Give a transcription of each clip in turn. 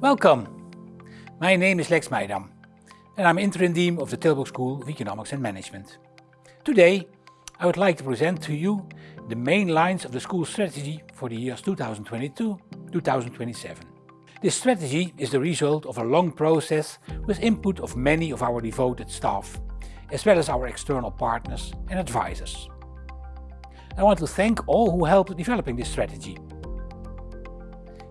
Welcome! My name is Lex Meijdam and I'm interim dean of the Tilburg School of Economics and Management. Today I would like to present to you the main lines of the school strategy for the years 2022-2027. This strategy is the result of a long process with input of many of our devoted staff, as well as our external partners and advisors. I want to thank all who helped developing this strategy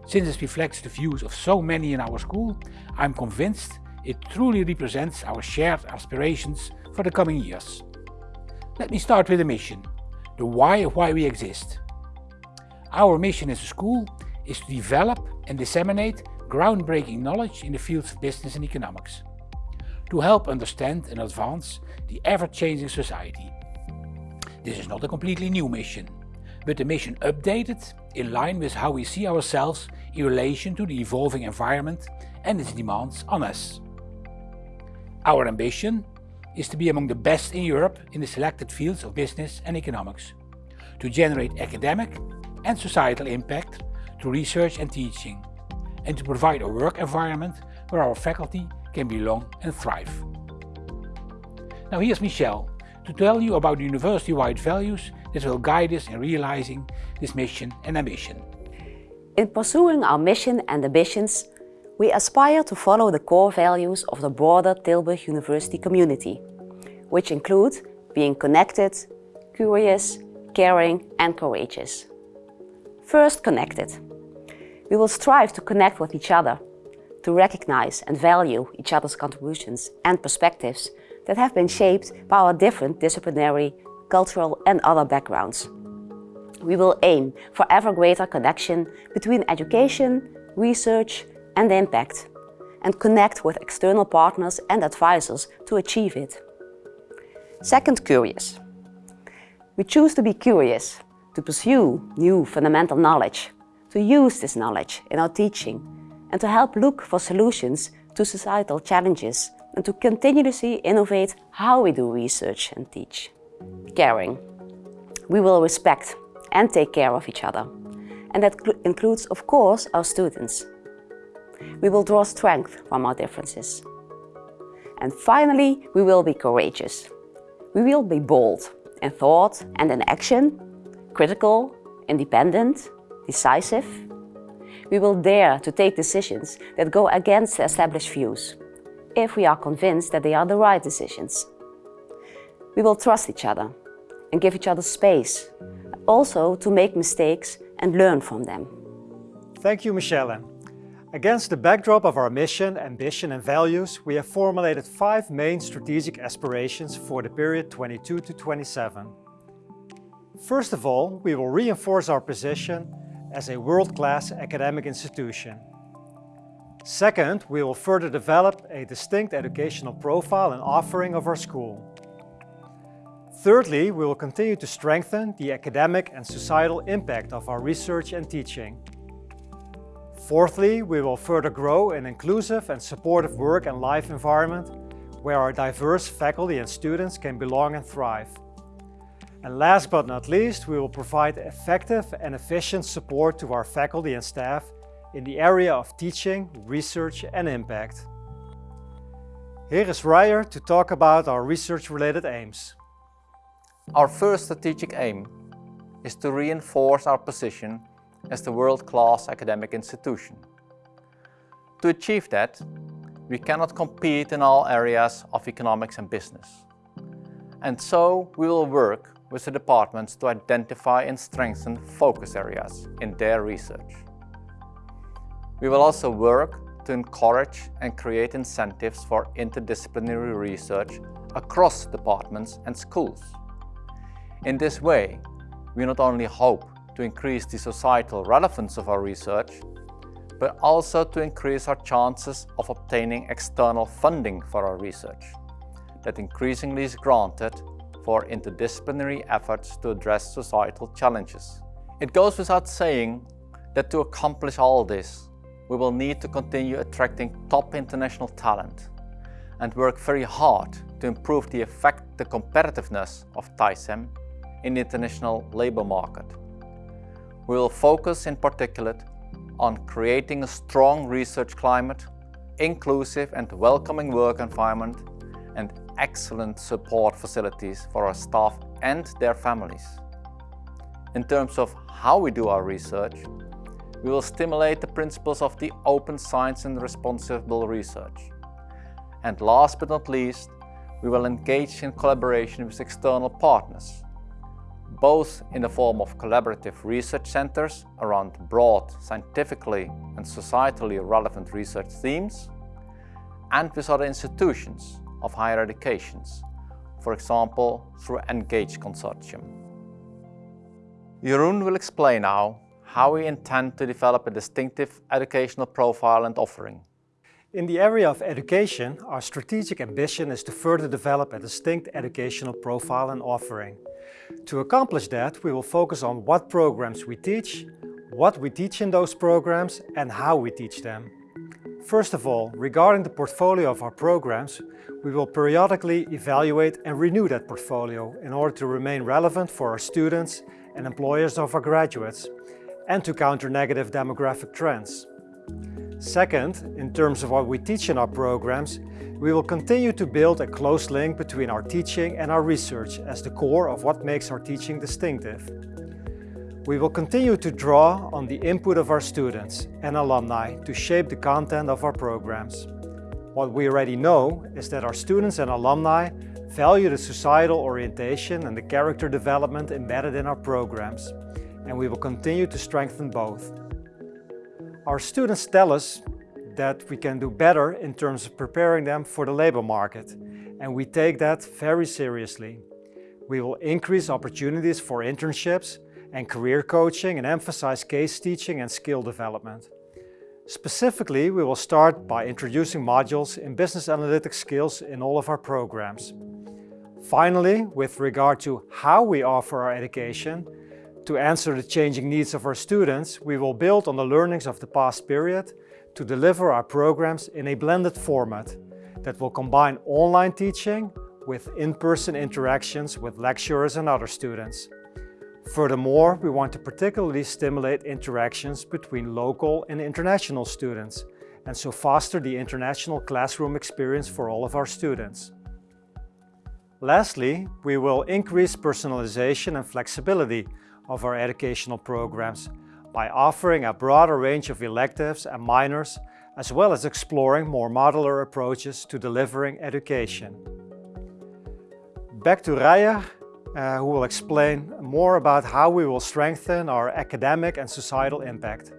since it reflects the views of so many in our school, I'm convinced it truly represents our shared aspirations for the coming years. Let me start with the mission, the why of why we exist. Our mission as a school is to develop and disseminate groundbreaking knowledge in the fields of business and economics, to help understand and advance the ever-changing society. This is not a completely new mission, but the mission updated in line with how we see ourselves in relation to the evolving environment and its demands on us. Our ambition is to be among the best in Europe in the selected fields of business and economics, to generate academic and societal impact through research and teaching, and to provide a work environment where our faculty can belong and thrive. Now here's Michelle to tell you about the university-wide values that will guide us in realizing this mission and ambition. In pursuing our mission and ambitions, we aspire to follow the core values of the broader Tilburg University community, which include being connected, curious, caring and courageous. First, connected. We will strive to connect with each other, to recognize and value each other's contributions and perspectives that have been shaped by our different disciplinary, cultural and other backgrounds. We will aim for ever greater connection between education, research and impact and connect with external partners and advisors to achieve it. Second, curious. We choose to be curious, to pursue new fundamental knowledge, to use this knowledge in our teaching and to help look for solutions to societal challenges and to continuously innovate how we do research and teach. Caring. We will respect and take care of each other. And that includes, of course, our students. We will draw strength from our differences. And finally, we will be courageous. We will be bold in thought and in action, critical, independent, decisive. We will dare to take decisions that go against established views, if we are convinced that they are the right decisions. We will trust each other and give each other space also to make mistakes and learn from them. Thank you, Michelle. Against the backdrop of our mission, ambition and values, we have formulated five main strategic aspirations for the period 22 to 27. First of all, we will reinforce our position as a world-class academic institution. Second, we will further develop a distinct educational profile and offering of our school. Thirdly, we will continue to strengthen the academic and societal impact of our research and teaching. Fourthly, we will further grow an inclusive and supportive work and life environment where our diverse faculty and students can belong and thrive. And last but not least, we will provide effective and efficient support to our faculty and staff in the area of teaching, research and impact. Here is Ryer to talk about our research-related aims. Our first strategic aim is to reinforce our position as the world-class academic institution. To achieve that, we cannot compete in all areas of economics and business. And so we will work with the departments to identify and strengthen focus areas in their research. We will also work to encourage and create incentives for interdisciplinary research across departments and schools. In this way, we not only hope to increase the societal relevance of our research, but also to increase our chances of obtaining external funding for our research that increasingly is granted for interdisciplinary efforts to address societal challenges. It goes without saying that to accomplish all this, we will need to continue attracting top international talent and work very hard to improve the effect the competitiveness of TISEM in the international labor market. We will focus in particular on creating a strong research climate, inclusive and welcoming work environment, and excellent support facilities for our staff and their families. In terms of how we do our research, we will stimulate the principles of the open science and responsible research. And last but not least, we will engage in collaboration with external partners, both in the form of collaborative research centers around broad, scientifically and societally relevant research themes, and with other institutions of higher educations, for example through ENGAGE Consortium. Jeroen will explain now how we intend to develop a distinctive educational profile and offering. In the area of education, our strategic ambition is to further develop a distinct educational profile and offering. To accomplish that, we will focus on what programs we teach, what we teach in those programs and how we teach them. First of all, regarding the portfolio of our programs, we will periodically evaluate and renew that portfolio in order to remain relevant for our students and employers of our graduates and to counter negative demographic trends. Second, in terms of what we teach in our programs, we will continue to build a close link between our teaching and our research as the core of what makes our teaching distinctive. We will continue to draw on the input of our students and alumni to shape the content of our programs. What we already know is that our students and alumni value the societal orientation and the character development embedded in our programs, and we will continue to strengthen both. Our students tell us that we can do better in terms of preparing them for the labor market, and we take that very seriously. We will increase opportunities for internships and career coaching and emphasize case teaching and skill development. Specifically, we will start by introducing modules in business analytics skills in all of our programs. Finally, with regard to how we offer our education, to answer the changing needs of our students, we will build on the learnings of the past period to deliver our programs in a blended format that will combine online teaching with in-person interactions with lecturers and other students. Furthermore, we want to particularly stimulate interactions between local and international students and so foster the international classroom experience for all of our students. Lastly, we will increase personalization and flexibility of our educational programs by offering a broader range of electives and minors as well as exploring more modular approaches to delivering education. Back to Raya, uh, who will explain more about how we will strengthen our academic and societal impact.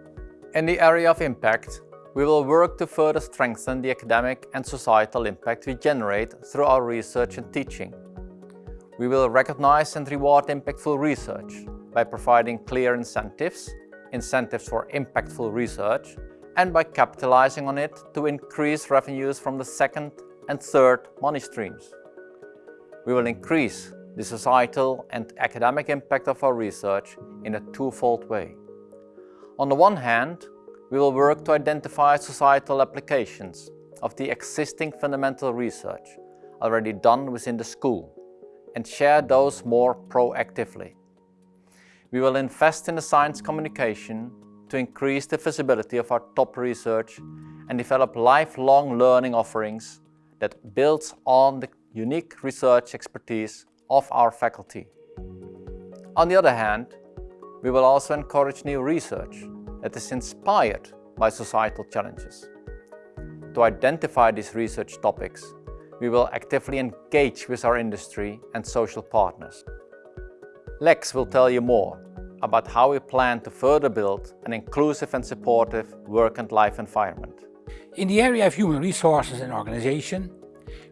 In the area of impact, we will work to further strengthen the academic and societal impact we generate through our research and teaching. We will recognize and reward impactful research by providing clear incentives, incentives for impactful research, and by capitalizing on it to increase revenues from the second and third money streams. We will increase the societal and academic impact of our research in a twofold way. On the one hand, we will work to identify societal applications of the existing fundamental research already done within the school and share those more proactively. We will invest in the science communication to increase the visibility of our top research and develop lifelong learning offerings that builds on the unique research expertise of our faculty. On the other hand, we will also encourage new research that is inspired by societal challenges. To identify these research topics, we will actively engage with our industry and social partners. Lex will tell you more about how we plan to further build an inclusive and supportive work and life environment. In the area of human resources and organization,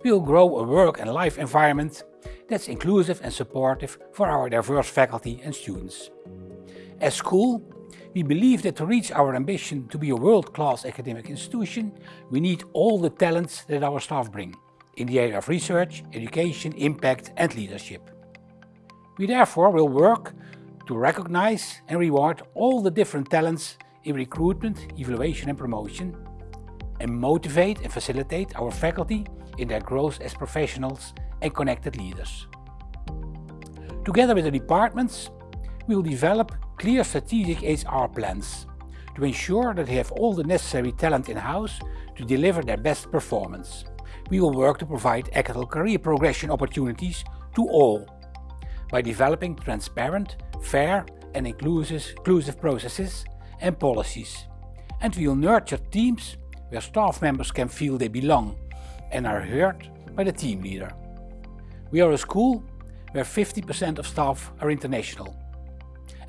we will grow a work and life environment that's inclusive and supportive for our diverse faculty and students. As school, we believe that to reach our ambition to be a world-class academic institution, we need all the talents that our staff bring in the area of research, education, impact and leadership. We therefore will work to recognize and reward all the different talents in recruitment, evaluation and promotion, and motivate and facilitate our faculty in their growth as professionals and connected leaders. Together with the departments, we will develop clear strategic HR plans to ensure that they have all the necessary talent in-house to deliver their best performance. We will work to provide equitable career progression opportunities to all by developing transparent, fair and inclusive, processes and policies. And we will nurture teams where staff members can feel they belong and are heard by the team leader. We are a school where 50% of staff are international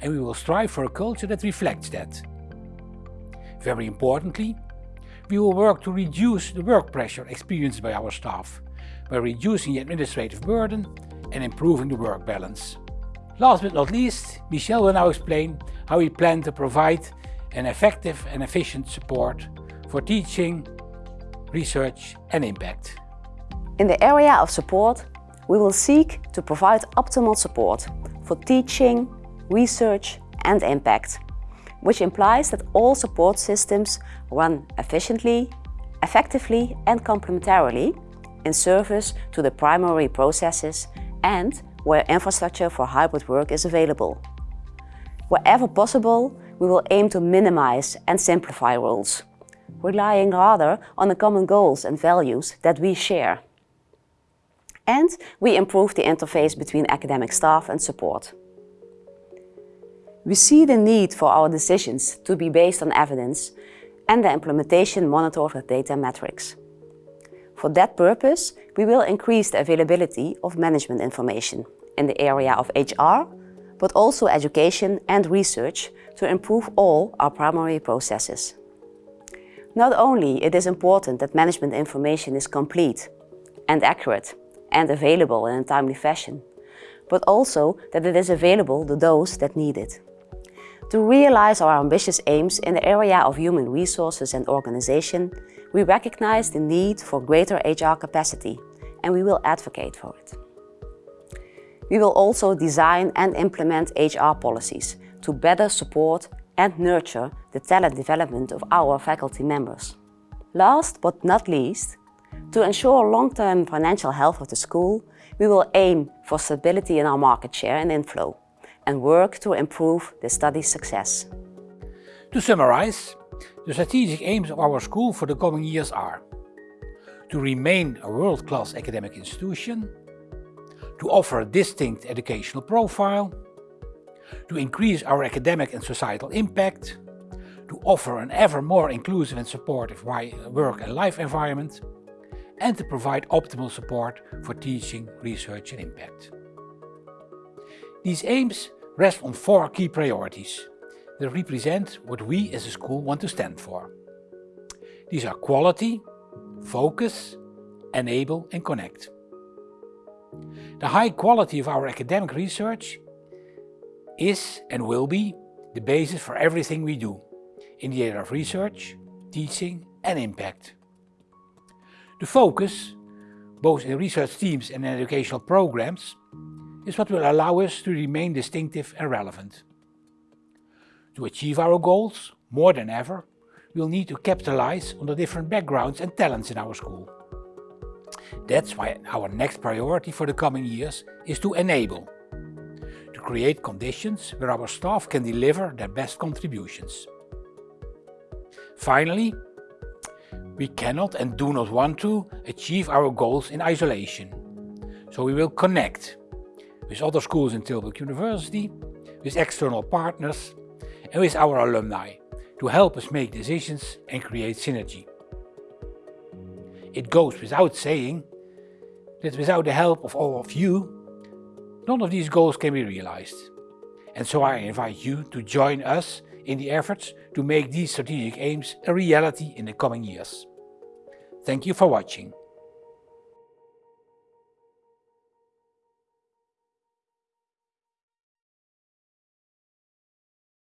and we will strive for a culture that reflects that. Very importantly, we will work to reduce the work pressure experienced by our staff by reducing the administrative burden and improving the work balance. Last but not least, Michel will now explain how we plan to provide an effective and efficient support for teaching, research and impact. In the area of support, we will seek to provide optimal support for teaching, research and impact, which implies that all support systems run efficiently, effectively and complementarily in service to the primary processes and where infrastructure for hybrid work is available. Wherever possible, we will aim to minimize and simplify roles, relying rather on the common goals and values that we share. And we improve the interface between academic staff and support. We see the need for our decisions to be based on evidence and the implementation monitored with data metrics. For that purpose, we will increase the availability of management information in the area of HR, but also education and research to improve all our primary processes. Not only it is important that management information is complete and accurate and available in a timely fashion, but also that it is available to those that need it. To realize our ambitious aims in the area of human resources and organization, we recognize the need for greater HR capacity and we will advocate for it. We will also design and implement HR policies to better support and nurture the talent development of our faculty members. Last but not least, to ensure long-term financial health of the school, we will aim for stability in our market share and inflow and work to improve the study success. To summarize, the strategic aims of our school for the coming years are to remain a world-class academic institution, to offer a distinct educational profile, to increase our academic and societal impact, to offer an ever more inclusive and supportive work and life environment, and to provide optimal support for teaching, research and impact. These aims rest on four key priorities that represent what we as a school want to stand for. These are quality, focus, enable and connect. The high quality of our academic research is and will be the basis for everything we do in the area of research, teaching and impact. The focus, both in research teams and educational programs, is what will allow us to remain distinctive and relevant. To achieve our goals, more than ever, we'll need to capitalize on the different backgrounds and talents in our school. That's why our next priority for the coming years is to enable, to create conditions where our staff can deliver their best contributions. Finally, we cannot and do not want to achieve our goals in isolation. So we will connect with other schools in Tilburg University, with external partners and with our alumni to help us make decisions and create synergy. It goes without saying that without the help of all of you, none of these goals can be realized. And so I invite you to join us in the efforts to make these strategic aims a reality in the coming years. Thank you for watching.